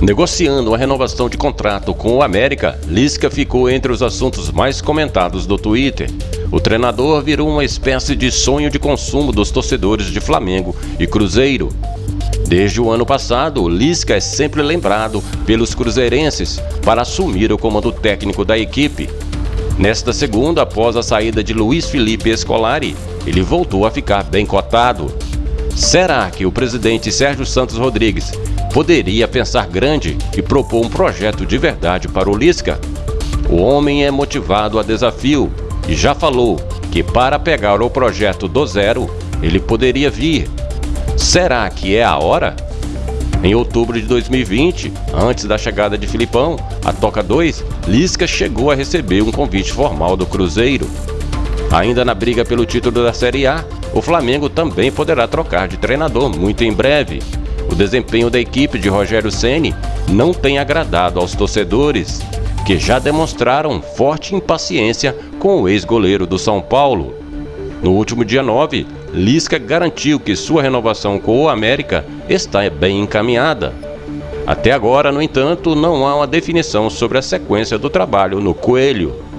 Negociando a renovação de contrato com o América, Lisca ficou entre os assuntos mais comentados do Twitter. O treinador virou uma espécie de sonho de consumo dos torcedores de Flamengo e Cruzeiro. Desde o ano passado, Lisca é sempre lembrado pelos cruzeirenses para assumir o comando técnico da equipe. Nesta segunda, após a saída de Luiz Felipe Escolari, ele voltou a ficar bem cotado. Será que o presidente Sérgio Santos Rodrigues poderia pensar grande e propor um projeto de verdade para o Lisca. O homem é motivado a desafio e já falou que para pegar o projeto do zero, ele poderia vir. Será que é a hora? Em outubro de 2020, antes da chegada de Filipão, a Toca 2, Lisca chegou a receber um convite formal do Cruzeiro. Ainda na briga pelo título da Série A, o Flamengo também poderá trocar de treinador muito em breve. O desempenho da equipe de Rogério Ceni não tem agradado aos torcedores, que já demonstraram forte impaciência com o ex-goleiro do São Paulo. No último dia 9, Lisca garantiu que sua renovação com o América está bem encaminhada. Até agora, no entanto, não há uma definição sobre a sequência do trabalho no Coelho.